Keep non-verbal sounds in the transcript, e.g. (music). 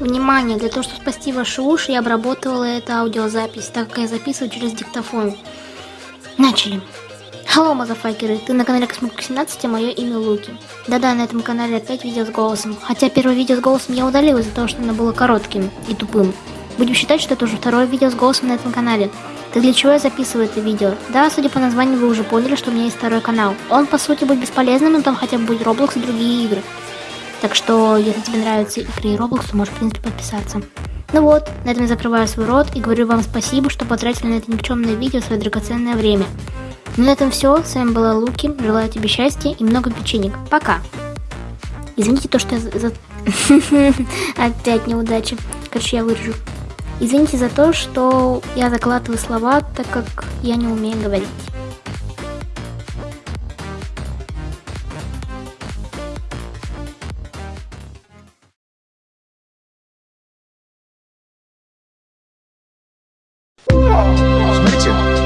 Внимание, для того, чтобы спасти ваши уши, я обработала эту аудиозапись, так как я записываю через диктофон. Начали. Hello, мазафакеры, ты на канале Космик 17, а мое имя Луки. Да-да, на этом канале опять видео с голосом. Хотя первое видео с голосом я удалил из-за того, что оно было коротким и тупым. Будем считать, что это уже второе видео с голосом на этом канале. Так для чего я записываю это видео? Да, судя по названию, вы уже поняли, что у меня есть второй канал. Он, по сути, будет бесполезным, но там хотя бы будет Roblox и другие игры. Так что, если тебе нравятся игры и Roblox, то можешь, в принципе, подписаться. Ну вот, на этом я закрываю свой рот и говорю вам спасибо, что потратили на это никчемное видео свое драгоценное время. Ну на этом все. С вами была Луки. Желаю тебе счастья и много печенек. Пока. Извините то, что я за... (laughs) Опять неудача. Короче, я вырежу. Извините за то, что я закладываю слова, так как я не умею говорить. Смотрите.